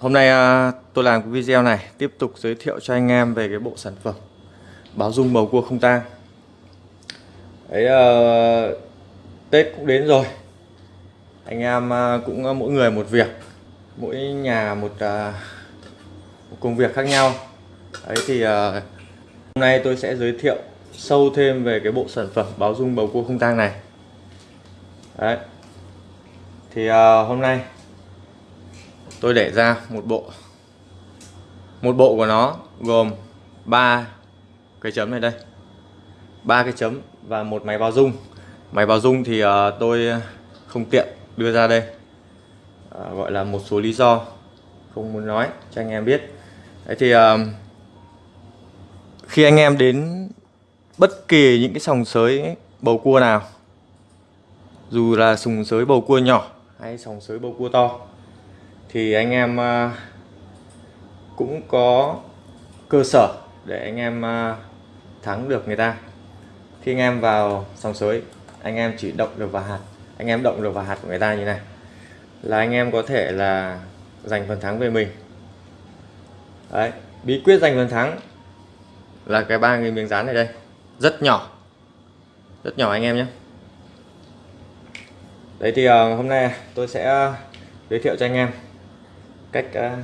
Hôm nay à, tôi làm cái video này tiếp tục giới thiệu cho anh em về cái bộ sản phẩm báo dung bầu cua không tang. Đấy uh, Tết cũng đến rồi. Anh em à, cũng mỗi người một việc, mỗi nhà một, một công việc khác nhau. Đấy thì hôm nay tôi sẽ giới thiệu sâu thêm về cái bộ sản phẩm báo dung bầu cua không tang này. Đấy. Thì hôm nay tôi để ra một bộ. Một bộ của nó gồm ba cái chấm này đây. Ba cái chấm và một máy báo dung máy báo dung thì uh, tôi không tiện đưa ra đây. Uh, gọi là một số lý do không muốn nói cho anh em biết. Đấy thì uh, khi anh em đến bất kỳ những cái sòng sới bầu cua nào dù là sùng sới bầu cua nhỏ hay sòng sới bầu cua to thì anh em à, cũng có cơ sở để anh em à, thắng được người ta. Khi anh em vào sòng sới, anh em chỉ động được vào hạt. Anh em động được vào hạt của người ta như này. Là anh em có thể là giành phần thắng về mình. Đấy, bí quyết giành phần thắng là cái ba nghìn miếng dán này đây. Rất nhỏ. Rất nhỏ anh em nhé. Đấy thì ờ, hôm nay tôi sẽ à, giới thiệu cho anh em cách uh,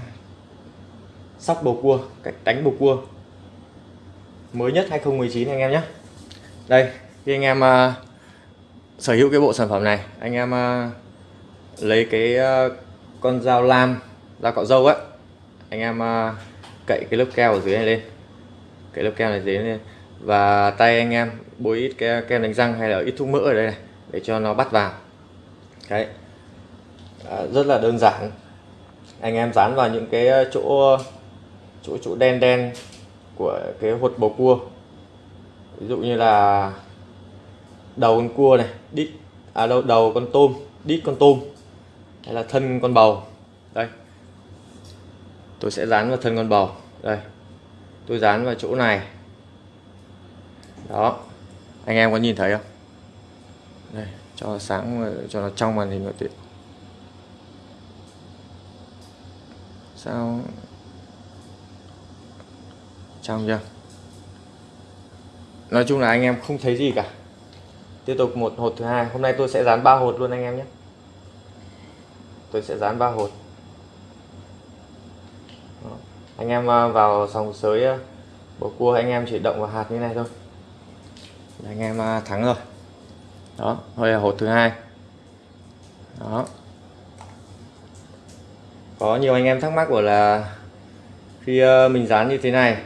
sóc bầu cua cách đánh bầu cua. Mới nhất 2019 anh em nhé. Đây khi anh em uh, sở hữu cái bộ sản phẩm này anh em uh, lấy cái uh, con dao lam dao cọ dâu á anh em uh, cậy cái lớp keo ở dưới này lên. Cái lớp keo này dưới lên. Và tay anh em bôi ít cái kem đánh răng hay là ít thuốc mỡ ở đây này để cho nó bắt vào. Đấy. À, rất là đơn giản anh em dán vào những cái ờ, chỗ chỗ chỗ đen đen của cái hột bầu cua. Ví dụ như là đầu con cua này, đít à đâu, đầu con tôm, đít con tôm, hay là thân con bầu. Đây. Tôi sẽ dán vào thân con bầu. Đây. Tôi dán vào chỗ này. Đó. Anh em có nhìn thấy không? Đây, cho sáng, cho nó trong màn hình một tiện sao? Trong chưa nói chung là anh em không thấy gì cả. Tiếp tục một hột thứ hai. Hôm nay tôi sẽ dán ba hột luôn anh em nhé. Tôi sẽ dán ba hột. Đó. anh em à, vào sòng sới à, bầu cua anh em chỉ động vào hạt như này thôi. Anh em à, thắng rồi. Đó thôi là hột thứ hai. Đó có nhiều anh em thắc mắc của là khi ờ, mình dán như thế này,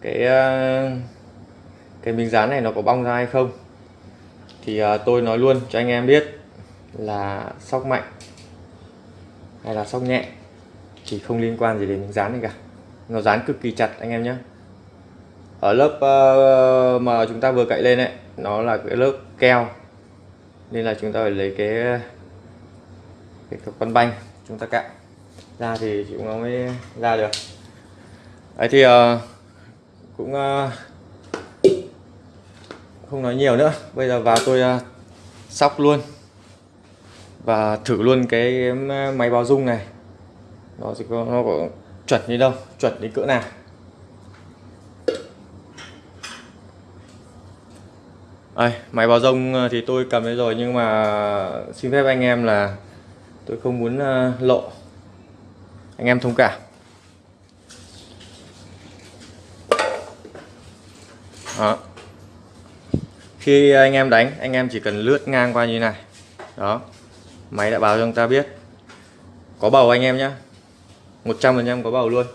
cái ờ, cái miếng dán này nó có bong ra hay không? Thì ờ, tôi nói luôn cho anh em biết là sóc mạnh hay là sóc nhẹ, thì không liên quan gì đến miếng dán này cả. Nó dán cực kỳ chặt, anh em nhé ở lớp mà chúng ta vừa cậy lên ấy, nó là cái lớp keo, nên là chúng ta phải lấy cái cái con banh chúng ta cạo ra thì chúng nó mới ra được. Ấy thì uh, cũng uh, không nói nhiều nữa. Bây giờ vào tôi uh, sóc luôn. Và thử luôn cái máy báo dung này. Nó sẽ có nó có chuẩn như đâu chuẩn đến cỡ nào. Đây, máy báo rông thì tôi cầm đấy rồi nhưng mà xin phép anh em là tôi không muốn lộ anh em thông cảm. Đó. Khi anh em đánh, anh em chỉ cần lướt ngang qua như này. Đó. Máy đã báo cho chúng ta biết. Có bầu anh em nhé 100% có bầu luôn.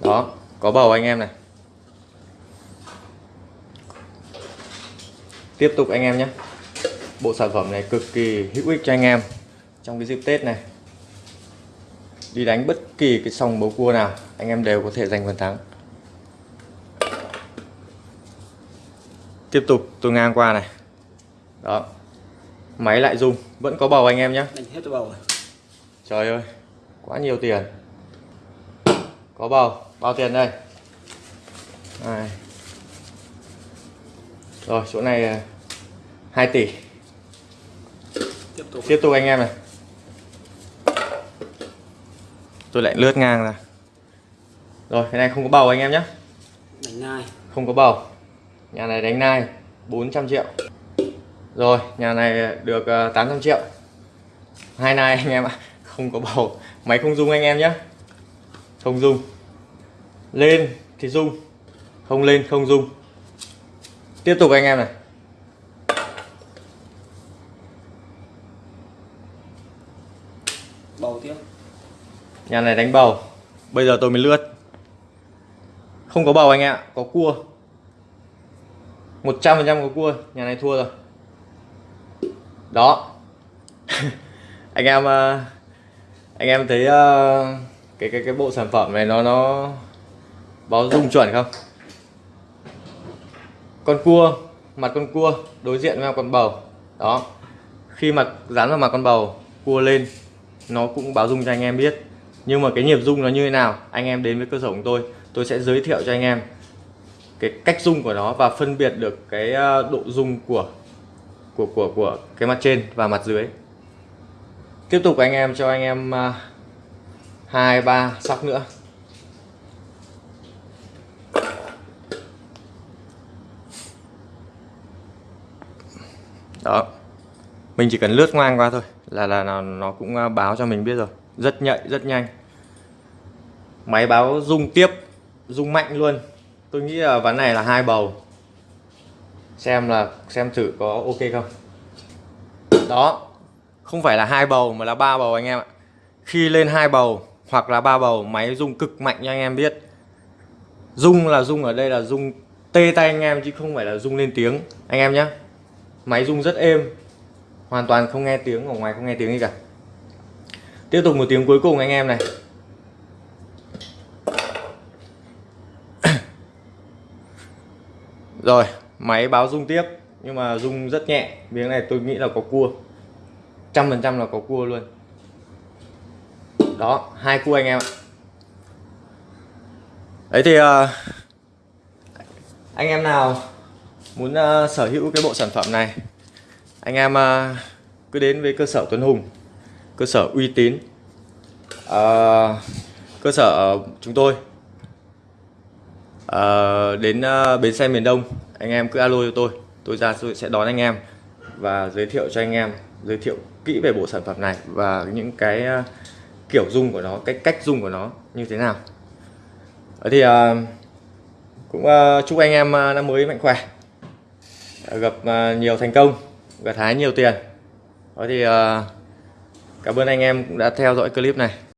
Đó. Có bầu anh em này. Tiếp tục anh em nhé bộ sản phẩm này cực kỳ hữu ích cho anh em trong cái dịp Tết này đi đánh bất kỳ cái sòng bầu cua nào anh em đều có thể giành phần thắng. Tiếp tục tôi ngang qua này. Đó máy lại rung vẫn có bầu anh em nhé hết cho bầu trời ơi quá nhiều tiền. Có bầu bao tiền đây? Này. rồi chỗ này 2 tỷ. Tiếp tục. Tiếp tục anh em này tôi lại lướt ngang ra. Rồi cái này không có bầu anh em nhé. Đánh nai. Không có bầu. Nhà này đánh nai 400 triệu. Rồi nhà này được ờ, 800 triệu. Hai nai anh em ạ không có bầu. Máy không dung anh em nhé. Không dung lên thì dung không lên không dung tiếp tục anh em này nhà này đánh bầu. Bây giờ tôi mới lướt. Không có bầu anh ạ có cua. 100% có cua nhà này thua rồi. Đó. Anh em ờ, anh em thấy ờ, cái cái cái bộ sản phẩm này nó nó báo dung chuẩn không? Con cua mặt con cua đối diện với con bầu. Đó. Khi mà dán vào mặt con bầu cua lên nó cũng báo dung cho anh em biết nhưng mà cái nhịp dung nó như thế nào anh em đến với cơ sở của tôi tôi sẽ giới thiệu cho anh em cái cách dung của nó và phân biệt được cái ờ, độ dung của của của của cái mặt trên và mặt dưới. Tiếp tục anh em cho anh em ờ, hai ba sóc nữa. Đó. Mình chỉ cần lướt ngang qua thôi là là nó, nó cũng ờ, báo cho mình biết rồi rất nhạy, rất nhanh. Máy báo rung tiếp, rung mạnh luôn. Tôi nghĩ là ván này là hai bầu. Xem là, xem thử có ok không. Đó, không phải là hai bầu mà là ba bầu anh em ạ. Khi lên hai bầu hoặc là ba bầu, máy rung cực mạnh cho anh em biết. Rung là rung ở đây là rung tê tay anh em chứ không phải là rung lên tiếng. Anh em nhé máy rung rất êm. Hoàn toàn không nghe tiếng, ở ngoài không nghe tiếng gì cả tiếp tục một tiếng cuối cùng anh em này. Rồi máy báo rung tiếp nhưng mà rung rất nhẹ. Miếng này tôi nghĩ là có cua. Trăm phần trăm là có cua luôn. Đó hai cua anh em ạ. Đấy thì uh, anh em nào muốn uh, sở hữu cái bộ sản phẩm này anh em uh, cứ đến với cơ sở Tuấn Hùng cơ sở uy tín. À, cơ sở ờ, chúng tôi. À, đến ờ, bến xe miền Đông anh em cứ alo cho tôi. Tôi ra tôi sẽ đón anh em và giới thiệu cho anh em giới thiệu kỹ về bộ sản phẩm này và những cái ờ, kiểu dung của nó cách cách dung của nó như thế nào. À, thì à, cũng à, chúc anh em năm mới mạnh khỏe. Gặp à, nhiều thành công gặt hái nhiều tiền. Đó thì uh, cảm ơn anh em cũng đã theo dõi clip này.